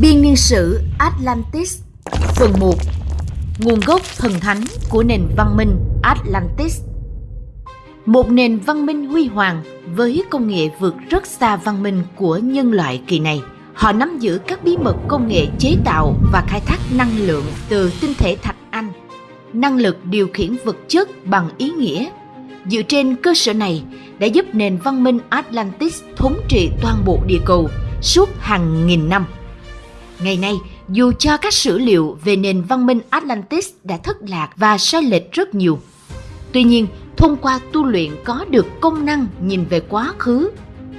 Biên niên sử Atlantis Phần 1 Nguồn gốc thần thánh của nền văn minh Atlantis Một nền văn minh huy hoàng với công nghệ vượt rất xa văn minh của nhân loại kỳ này. Họ nắm giữ các bí mật công nghệ chế tạo và khai thác năng lượng từ tinh thể thạch anh, năng lực điều khiển vật chất bằng ý nghĩa. Dựa trên cơ sở này đã giúp nền văn minh Atlantis thống trị toàn bộ địa cầu suốt hàng nghìn năm. Ngày nay, dù cho các sử liệu về nền văn minh Atlantis đã thất lạc và sai lệch rất nhiều, tuy nhiên thông qua tu luyện có được công năng nhìn về quá khứ.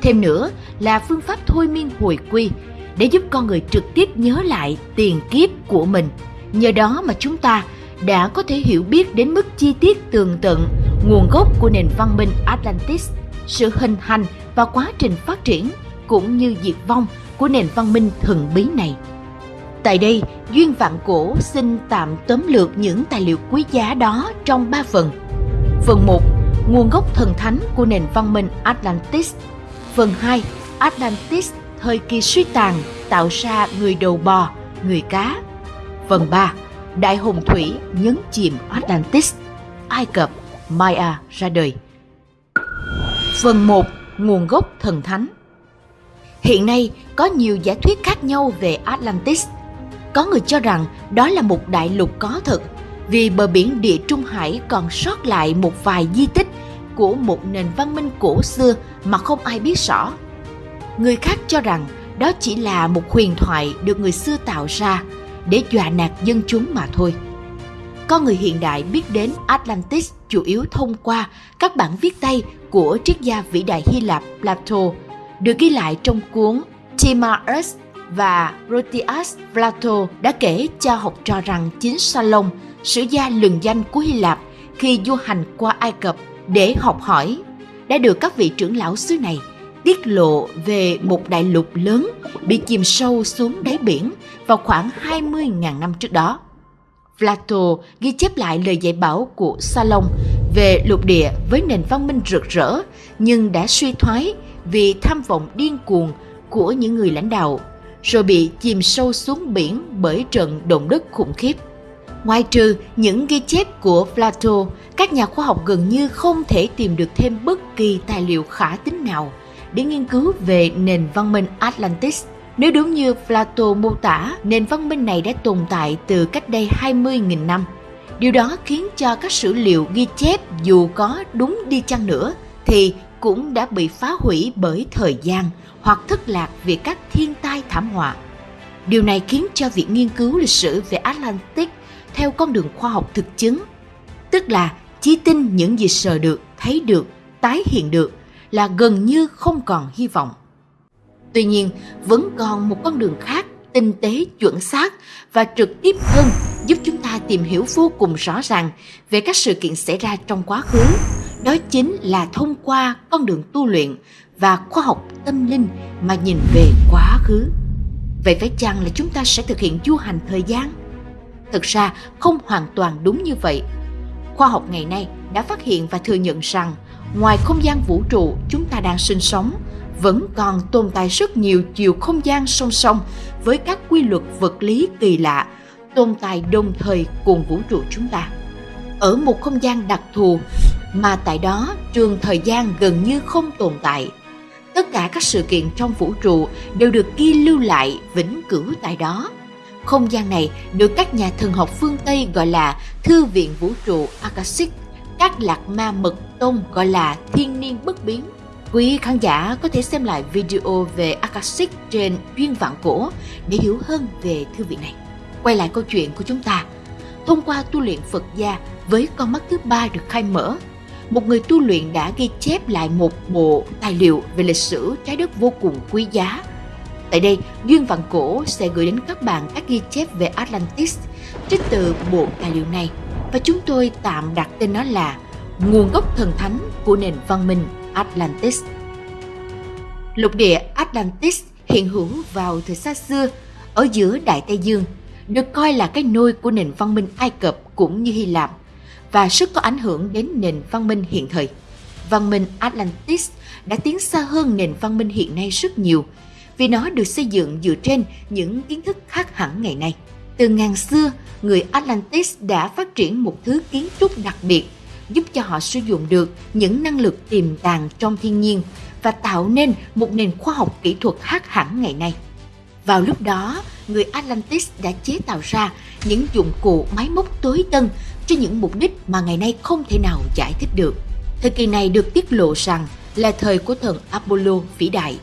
Thêm nữa là phương pháp thôi miên hồi quy để giúp con người trực tiếp nhớ lại tiền kiếp của mình. Nhờ đó mà chúng ta đã có thể hiểu biết đến mức chi tiết tường tận nguồn gốc của nền văn minh Atlantis, sự hình thành và quá trình phát triển cũng như diệt vong của nền văn minh thần bí này. Tại đây, Duyên Vạn Cổ xin tạm tóm lược những tài liệu quý giá đó trong ba phần. Phần 1. Nguồn gốc thần thánh của nền văn minh Atlantis. Phần 2. Atlantis thời kỳ suy tàn tạo ra người đầu bò, người cá. Phần 3. Đại hồng thủy nhấn chìm Atlantis. Ai Cập, Maya ra đời. Phần 1. Nguồn gốc thần thánh Hiện nay, có nhiều giả thuyết khác nhau về Atlantis. Có người cho rằng đó là một đại lục có thật, vì bờ biển địa Trung Hải còn sót lại một vài di tích của một nền văn minh cổ xưa mà không ai biết rõ. Người khác cho rằng đó chỉ là một huyền thoại được người xưa tạo ra để dọa nạt dân chúng mà thôi. Con người hiện đại biết đến Atlantis chủ yếu thông qua các bản viết tay của triết gia vĩ đại Hy Lạp, Plato được ghi lại trong cuốn Timaeus và Proteus Plato đã kể cho học trò rằng chính Salom, sử gia lừng danh của Hy Lạp khi du hành qua Ai Cập để học hỏi, đã được các vị trưởng lão xứ này tiết lộ về một đại lục lớn bị chìm sâu xuống đáy biển vào khoảng 20.000 năm trước đó. Plato ghi chép lại lời dạy bảo của Salom về lục địa với nền văn minh rực rỡ nhưng đã suy thoái vì tham vọng điên cuồng của những người lãnh đạo, rồi bị chìm sâu xuống biển bởi trận động đất khủng khiếp. Ngoài trừ những ghi chép của Plato, các nhà khoa học gần như không thể tìm được thêm bất kỳ tài liệu khả tín nào để nghiên cứu về nền văn minh Atlantis. Nếu đúng như Plato mô tả, nền văn minh này đã tồn tại từ cách đây 20.000 năm. Điều đó khiến cho các sử liệu ghi chép dù có đúng đi chăng nữa thì cũng đã bị phá hủy bởi thời gian hoặc thất lạc vì các thiên tai thảm họa. Điều này khiến cho việc nghiên cứu lịch sử về Atlantic theo con đường khoa học thực chứng, tức là chỉ tin những gì sờ được, thấy được, tái hiện được là gần như không còn hy vọng. Tuy nhiên, vẫn còn một con đường khác tinh tế, chuẩn xác và trực tiếp hơn giúp chúng ta tìm hiểu vô cùng rõ ràng về các sự kiện xảy ra trong quá khứ đó chính là thông qua con đường tu luyện và khoa học tâm linh mà nhìn về quá khứ. Vậy phải chăng là chúng ta sẽ thực hiện du hành thời gian? Thực ra không hoàn toàn đúng như vậy. Khoa học ngày nay đã phát hiện và thừa nhận rằng ngoài không gian vũ trụ chúng ta đang sinh sống, vẫn còn tồn tại rất nhiều chiều không gian song song với các quy luật vật lý kỳ lạ tồn tại đồng thời cùng vũ trụ chúng ta. Ở một không gian đặc thù mà tại đó trường thời gian gần như không tồn tại. Tất cả các sự kiện trong vũ trụ đều được ghi lưu lại vĩnh cửu tại đó. Không gian này được các nhà thần học phương Tây gọi là Thư viện Vũ trụ Akashic, các lạc ma mật tông gọi là Thiên niên bất biến. Quý khán giả có thể xem lại video về Akashic trên Duyên Vạn Cổ để hiểu hơn về thư viện này. Quay lại câu chuyện của chúng ta. Thông qua tu luyện Phật gia với con mắt thứ ba được khai mở, một người tu luyện đã ghi chép lại một bộ tài liệu về lịch sử trái đất vô cùng quý giá. Tại đây, Duyên Vạn Cổ sẽ gửi đến các bạn các ghi chép về Atlantis trích từ bộ tài liệu này và chúng tôi tạm đặt tên nó là Nguồn gốc thần thánh của nền văn minh Atlantis. Lục địa Atlantis hiện hữu vào thời xa xưa ở giữa Đại Tây Dương, được coi là cái nôi của nền văn minh Ai Cập cũng như Hy Lạp và sức có ảnh hưởng đến nền văn minh hiện thời. Văn minh Atlantis đã tiến xa hơn nền văn minh hiện nay rất nhiều vì nó được xây dựng dựa trên những kiến thức khác hẳn ngày nay. Từ ngàn xưa, người Atlantis đã phát triển một thứ kiến trúc đặc biệt giúp cho họ sử dụng được những năng lực tiềm tàng trong thiên nhiên và tạo nên một nền khoa học kỹ thuật khác hẳn ngày nay. Vào lúc đó, người Atlantis đã chế tạo ra những dụng cụ máy móc tối tân cho những mục đích mà ngày nay không thể nào giải thích được. Thời kỳ này được tiết lộ rằng là thời của thần Apollo vĩ đại.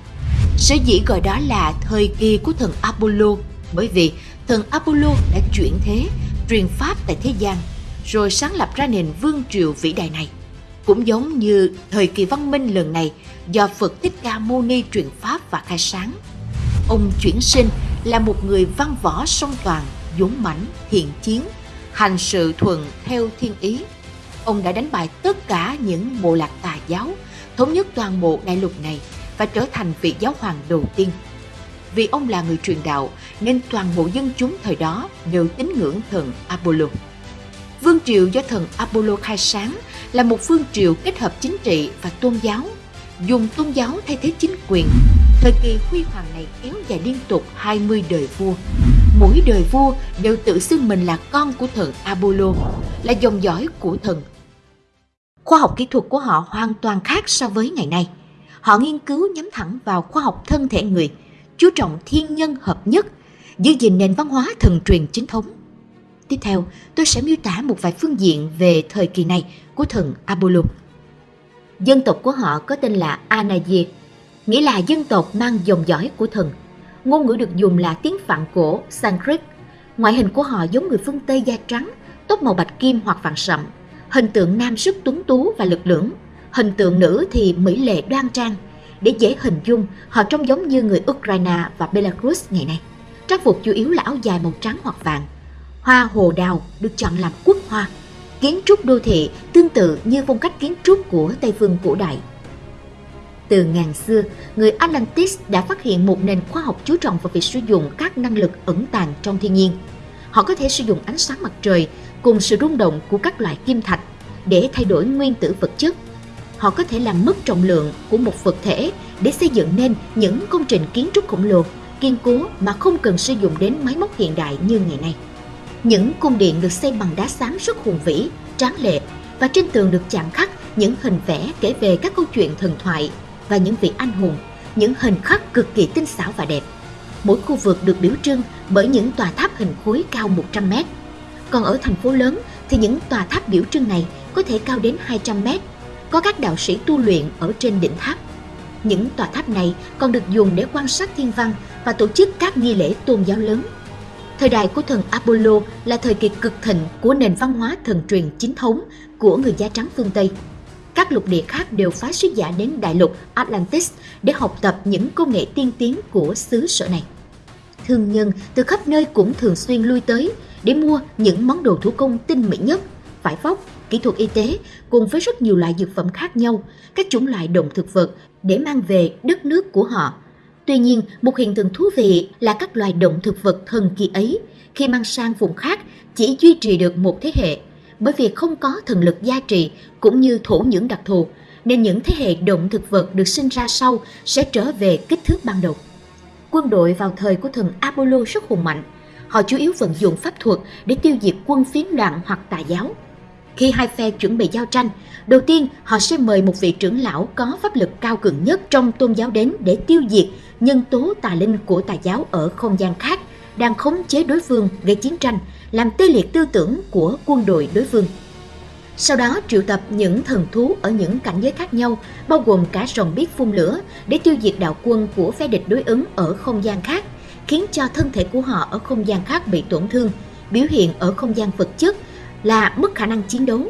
Sở dĩ gọi đó là thời kỳ của thần Apollo bởi vì thần Apollo đã chuyển thế, truyền pháp tại thế gian, rồi sáng lập ra nền vương triều vĩ đại này. Cũng giống như thời kỳ văn minh lần này do Phật Thích Ca Mâu Ni truyền pháp và khai sáng. Ông chuyển sinh là một người văn võ song toàn, dũng mãnh, thiện chiến, hành sự thuận theo thiên ý. Ông đã đánh bại tất cả những bộ lạc tà giáo, thống nhất toàn bộ đại lục này và trở thành vị giáo hoàng đầu tiên. Vì ông là người truyền đạo nên toàn bộ dân chúng thời đó đều tín ngưỡng thần Apollo. Vương triều do thần Apollo khai sáng là một vương triều kết hợp chính trị và tôn giáo, dùng tôn giáo thay thế chính quyền. Thời kỳ huy hoàng này kéo dài liên tục 20 đời vua. Mỗi đời vua đều tự xưng mình là con của thần Apollo, là dòng dõi của thần. Khoa học kỹ thuật của họ hoàn toàn khác so với ngày nay. Họ nghiên cứu nhắm thẳng vào khoa học thân thể người, chú trọng thiên nhân hợp nhất, giữ gìn nền văn hóa thần truyền chính thống. Tiếp theo, tôi sẽ miêu tả một vài phương diện về thời kỳ này của thần Apollo. Dân tộc của họ có tên là Anaye, nghĩa là dân tộc mang dòng dõi của thần. Ngôn ngữ được dùng là tiếng Phạn cổ Sanskrit. Ngoại hình của họ giống người phương Tây da trắng, tóc màu bạch kim hoặc vàng sậm. Hình tượng nam sức tuấn tú và lực lưỡng, hình tượng nữ thì mỹ lệ đoan trang. Để dễ hình dung, họ trông giống như người Ukraine và Belarus ngày nay. Trang phục chủ yếu là áo dài màu trắng hoặc vàng. Hoa hồ đào được chọn làm quốc hoa. Kiến trúc đô thị tương tự như phong cách kiến trúc của Tây phương cổ đại. Từ ngàn xưa, người Atlantis đã phát hiện một nền khoa học chú trọng vào việc sử dụng các năng lực ẩn tàng trong thiên nhiên. Họ có thể sử dụng ánh sáng mặt trời cùng sự rung động của các loại kim thạch để thay đổi nguyên tử vật chất họ có thể làm mất trọng lượng của một vật thể để xây dựng nên những công trình kiến trúc khổng lồ, kiên cố mà không cần sử dụng đến máy móc hiện đại như ngày nay. Những cung điện được xây bằng đá xám rất hùng vĩ, tráng lệ và trên tường được chạm khắc những hình vẽ kể về các câu chuyện thần thoại và những vị anh hùng, những hình khắc cực kỳ tinh xảo và đẹp. Mỗi khu vực được biểu trưng bởi những tòa tháp hình khối cao 100 mét. Còn ở thành phố lớn thì những tòa tháp biểu trưng này có thể cao đến 200 mét có các đạo sĩ tu luyện ở trên đỉnh tháp. Những tòa tháp này còn được dùng để quan sát thiên văn và tổ chức các nghi lễ tôn giáo lớn. Thời đại của thần Apollo là thời kỳ cực thịnh của nền văn hóa thần truyền chính thống của người da trắng phương Tây. Các lục địa khác đều phái sứ giả đến đại lục Atlantis để học tập những công nghệ tiên tiến của xứ sở này. Thương nhân từ khắp nơi cũng thường xuyên lui tới để mua những món đồ thủ công tinh mỹ nhất, vải vóc, kỹ thuật y tế cùng với rất nhiều loại dược phẩm khác nhau, các chủng loại động thực vật để mang về đất nước của họ. Tuy nhiên, một hiện tượng thú vị là các loài động thực vật thần kỳ ấy khi mang sang vùng khác chỉ duy trì được một thế hệ, bởi vì không có thần lực gia trì cũng như thổ nhưỡng đặc thù, nên những thế hệ động thực vật được sinh ra sau sẽ trở về kích thước ban đầu. Quân đội vào thời của thần Apollo rất hùng mạnh, họ chủ yếu vận dụng pháp thuật để tiêu diệt quân phiến loạn hoặc tà giáo. Khi hai phe chuẩn bị giao tranh, đầu tiên họ sẽ mời một vị trưởng lão có pháp lực cao cường nhất trong tôn giáo đến để tiêu diệt nhân tố tà linh của tà giáo ở không gian khác đang khống chế đối phương gây chiến tranh, làm tê liệt tư tưởng của quân đội đối phương. Sau đó triệu tập những thần thú ở những cảnh giới khác nhau, bao gồm cả rồng biết phun lửa để tiêu diệt đạo quân của phe địch đối ứng ở không gian khác, khiến cho thân thể của họ ở không gian khác bị tổn thương, biểu hiện ở không gian vật chất là mất khả năng chiến đấu.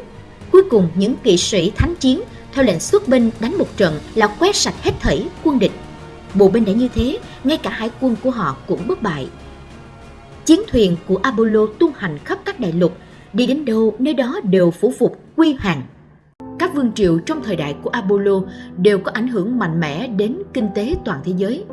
Cuối cùng những kỵ sĩ thánh chiến theo lệnh xuất binh đánh một trận là quét sạch hết thảy quân địch. Bộ binh đã như thế, ngay cả hải quân của họ cũng bất bại. Chiến thuyền của Apollo tung hành khắp các đại lục, đi đến đâu nơi đó đều phủ phục quy hàng. Các vương triều trong thời đại của Apollo đều có ảnh hưởng mạnh mẽ đến kinh tế toàn thế giới.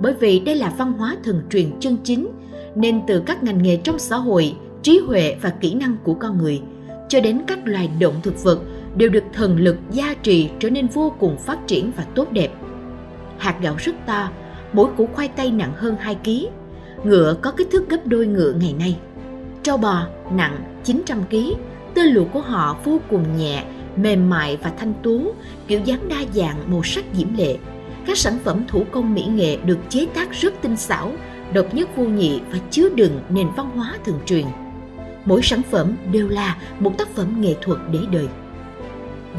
Bởi vì đây là văn hóa thần truyền chân chính, nên từ các ngành nghề trong xã hội trí huệ và kỹ năng của con người cho đến các loài động thực vật đều được thần lực gia trì trở nên vô cùng phát triển và tốt đẹp. Hạt gạo rất to, mỗi củ khoai tây nặng hơn 2 kg. Ngựa có kích thước gấp đôi ngựa ngày nay. Trâu bò nặng 900 kg, tơ lụa của họ vô cùng nhẹ, mềm mại và thanh tú, kiểu dáng đa dạng, màu sắc diễm lệ. Các sản phẩm thủ công mỹ nghệ được chế tác rất tinh xảo, độc nhất vô nhị và chứa đựng nền văn hóa thường truyền. Mỗi sản phẩm đều là một tác phẩm nghệ thuật để đời.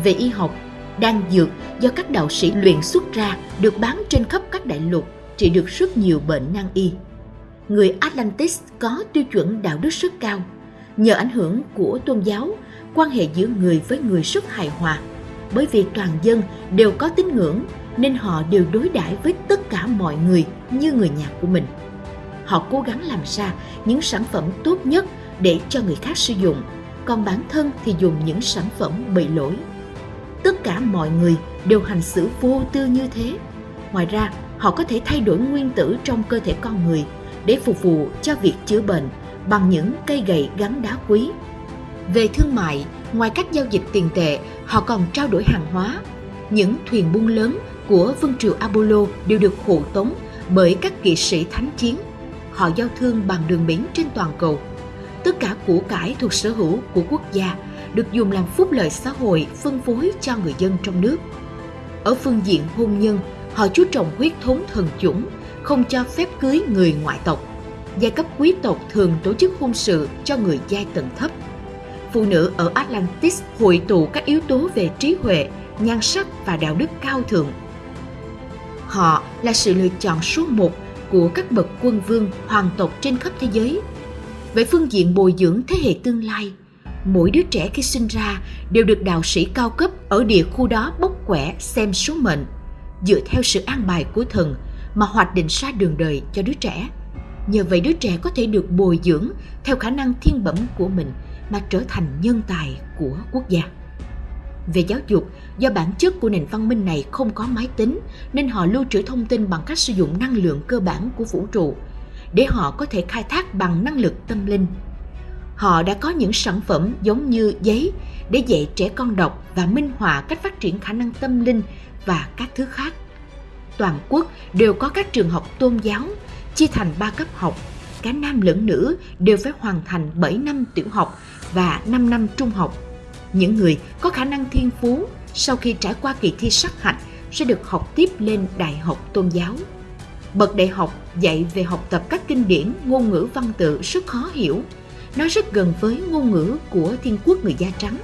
Về y học, đan dược do các đạo sĩ luyện xuất ra được bán trên khắp các đại lục, trị được rất nhiều bệnh nan y. Người Atlantis có tiêu chuẩn đạo đức rất cao. Nhờ ảnh hưởng của tôn giáo, quan hệ giữa người với người rất hài hòa. Bởi vì toàn dân đều có tín ngưỡng nên họ đều đối đãi với tất cả mọi người như người nhà của mình. Họ cố gắng làm ra những sản phẩm tốt nhất để cho người khác sử dụng, còn bản thân thì dùng những sản phẩm bị lỗi. Tất cả mọi người đều hành xử vô tư như thế. Ngoài ra, họ có thể thay đổi nguyên tử trong cơ thể con người để phục vụ cho việc chữa bệnh bằng những cây gậy gắn đá quý. Về thương mại, ngoài các giao dịch tiền tệ, họ còn trao đổi hàng hóa. Những thuyền buôn lớn của vương triều Apollo đều được hộ tống bởi các kỵ sĩ thánh chiến. Họ giao thương bằng đường biển trên toàn cầu. Tất cả của cải thuộc sở hữu của quốc gia được dùng làm phúc lợi xã hội phân phối cho người dân trong nước. Ở phương diện hôn nhân, họ chú trọng huyết thống thần chủng, không cho phép cưới người ngoại tộc. Giai cấp quý tộc thường tổ chức hôn sự cho người giai tầng thấp. Phụ nữ ở Atlantis hội tụ các yếu tố về trí huệ, nhan sắc và đạo đức cao thượng. Họ là sự lựa chọn số một của các bậc quân vương hoàng tộc trên khắp thế giới. Về phương diện bồi dưỡng thế hệ tương lai, mỗi đứa trẻ khi sinh ra đều được đạo sĩ cao cấp ở địa khu đó bốc quẻ xem số mệnh, dựa theo sự an bài của thần mà hoạch định ra đường đời cho đứa trẻ. Nhờ vậy đứa trẻ có thể được bồi dưỡng theo khả năng thiên bẩm của mình mà trở thành nhân tài của quốc gia. Về giáo dục, do bản chất của nền văn minh này không có máy tính nên họ lưu trữ thông tin bằng cách sử dụng năng lượng cơ bản của vũ trụ để họ có thể khai thác bằng năng lực tâm linh. Họ đã có những sản phẩm giống như giấy để dạy trẻ con đọc và minh họa cách phát triển khả năng tâm linh và các thứ khác. Toàn quốc đều có các trường học tôn giáo chia thành 3 cấp học, cả nam lẫn nữ đều phải hoàn thành 7 năm tiểu học và 5 năm trung học. Những người có khả năng thiên phú sau khi trải qua kỳ thi sát hạch sẽ được học tiếp lên đại học tôn giáo. Bậc đại học dạy về học tập các kinh điển ngôn ngữ văn tự rất khó hiểu. Nó rất gần với ngôn ngữ của thiên quốc người da trắng.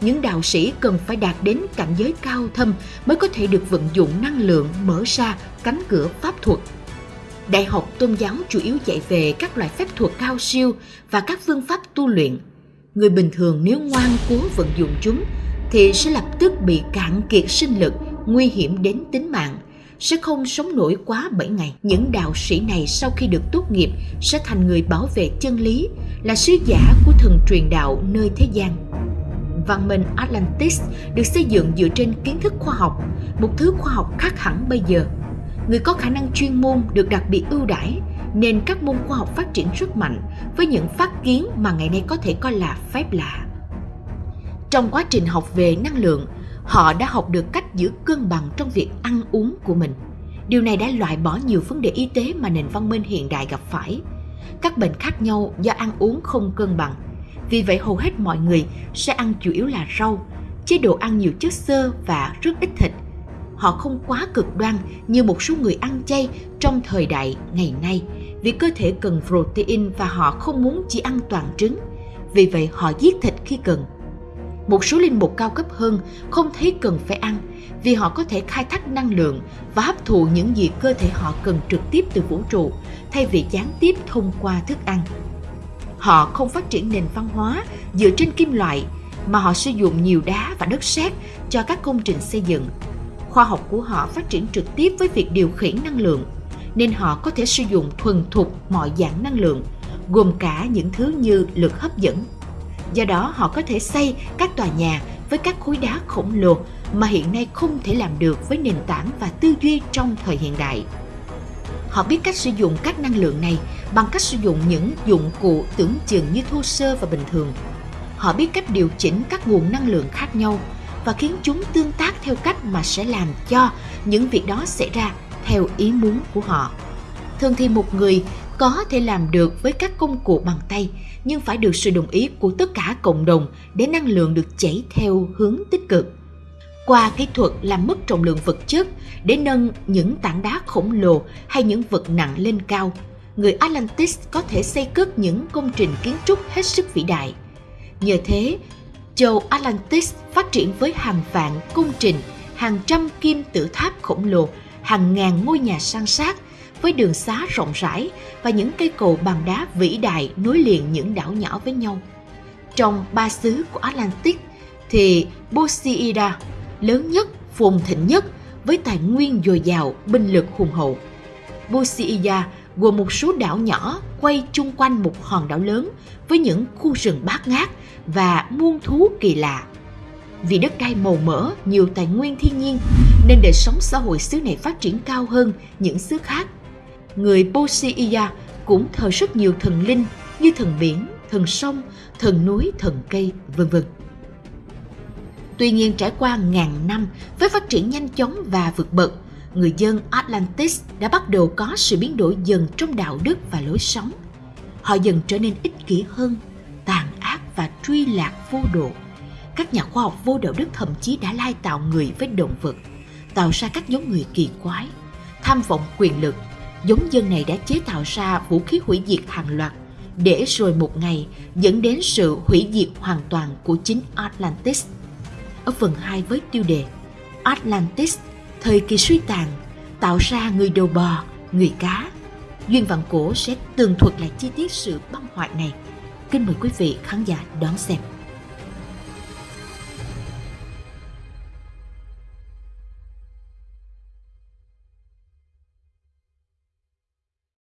Những đạo sĩ cần phải đạt đến cảnh giới cao thâm mới có thể được vận dụng năng lượng mở ra cánh cửa pháp thuật Đại học tôn giáo chủ yếu dạy về các loại phép thuật cao siêu và các phương pháp tu luyện. Người bình thường nếu ngoan cố vận dụng chúng thì sẽ lập tức bị cạn kiệt sinh lực, nguy hiểm đến tính mạng, sẽ không sống nổi quá 7 ngày. Những đạo sĩ này sau khi được tốt nghiệp sẽ thành người bảo vệ chân lý, là sứ giả của thần truyền đạo nơi thế gian. Văn minh Atlantis được xây dựng dựa trên kiến thức khoa học, một thứ khoa học khác hẳn bây giờ – người có khả năng chuyên môn được đặc biệt ưu đãi nên các môn khoa học phát triển rất mạnh với những phát kiến mà ngày nay có thể coi là phép lạ. Trong quá trình học về năng lượng, họ đã học được cách giữ cân bằng trong việc ăn uống của mình. Điều này đã loại bỏ nhiều vấn đề y tế mà nền văn minh hiện đại gặp phải. Các bệnh khác nhau do ăn uống không cân bằng. Vì vậy hầu hết mọi người sẽ ăn chủ yếu là rau, chế độ ăn nhiều chất xơ và rất ít thịt – họ không quá cực đoan như một số người ăn chay trong thời đại ngày nay vì cơ thể cần protein và họ không muốn chỉ ăn toàn trứng. Vì vậy họ giết thịt khi cần. Một số linh mục cao cấp hơn không thấy cần phải ăn vì họ có thể khai thác năng lượng và hấp thụ những gì cơ thể họ cần trực tiếp từ vũ trụ thay vì gián tiếp thông qua thức ăn họ không phát triển nền văn hóa dựa trên kim loại, mà họ sử dụng nhiều đá và đất sét cho các công trình xây dựng. Khoa học của họ phát triển trực tiếp với việc điều khiển năng lượng, nên họ có thể sử dụng thuần thục mọi dạng năng lượng, gồm cả những thứ như lực hấp dẫn. Do đó, họ có thể xây các tòa nhà với các khối đá khổng lồ mà hiện nay không thể làm được với nền tảng và tư duy trong thời hiện đại họ biết cách sử dụng các năng lượng này bằng cách sử dụng những dụng cụ tưởng chừng như thô sơ và bình thường họ biết cách điều chỉnh các nguồn năng lượng khác nhau và khiến chúng tương tác theo cách mà sẽ làm cho những việc đó xảy ra theo ý muốn của họ. Thường thì một người có thể làm được với các công cụ bằng tay, nhưng phải được sự đồng ý của tất cả cộng đồng để năng lượng được chảy theo hướng tích cực. Qua kỹ thuật làm mất trọng lượng vật chất để nâng những tảng đá khổng lồ hay những vật nặng lên cao, người Atlantis có thể xây cất những công trình kiến trúc hết sức vĩ đại. Nhờ thế, châu Atlantis phát triển với hàng vạn công trình, hàng trăm kim tự tháp khổng lồ, hàng ngàn ngôi nhà san sát với đường xá rộng rãi và những cây cầu bằng đá vĩ đại nối liền những đảo nhỏ với nhau. Trong ba xứ của Atlantis thì Poseida lớn nhất, phồn thịnh nhất với tài nguyên dồi dào, binh lực hùng hậu. Poseida gồm một số đảo nhỏ quay chung quanh một hòn đảo lớn với những khu rừng bát ngát và muôn thú kỳ lạ. Vì đất đai màu mỡ, nhiều tài nguyên thiên nhiên nên đời sống xã hội xứ này phát triển cao hơn những xứ khác người Poseia cũng thờ rất nhiều thần linh như thần biển, thần sông, thần núi, thần cây, vân vân. Tuy nhiên trải qua ngàn năm với phát triển nhanh chóng và vượt bậc, người dân Atlantis đã bắt đầu có sự biến đổi dần trong đạo đức và lối sống. Họ dần trở nên ích kỷ hơn, tàn ác và truy lạc vô độ. Các nhà khoa học vô đạo đức thậm chí đã lai tạo người với động vật, tạo ra các giống người kỳ quái, tham vọng quyền lực giống dân này đã chế tạo ra vũ khí hủy diệt hàng loạt để rồi một ngày dẫn đến sự hủy diệt hoàn toàn của chính Atlantis. Ở phần 2 với tiêu đề Atlantis, thời kỳ suy tàn, tạo ra người đầu bò, người cá. Duyên Vạn Cổ sẽ tường thuật lại chi tiết sự băng hoại này. Kính mời quý vị khán giả đón xem.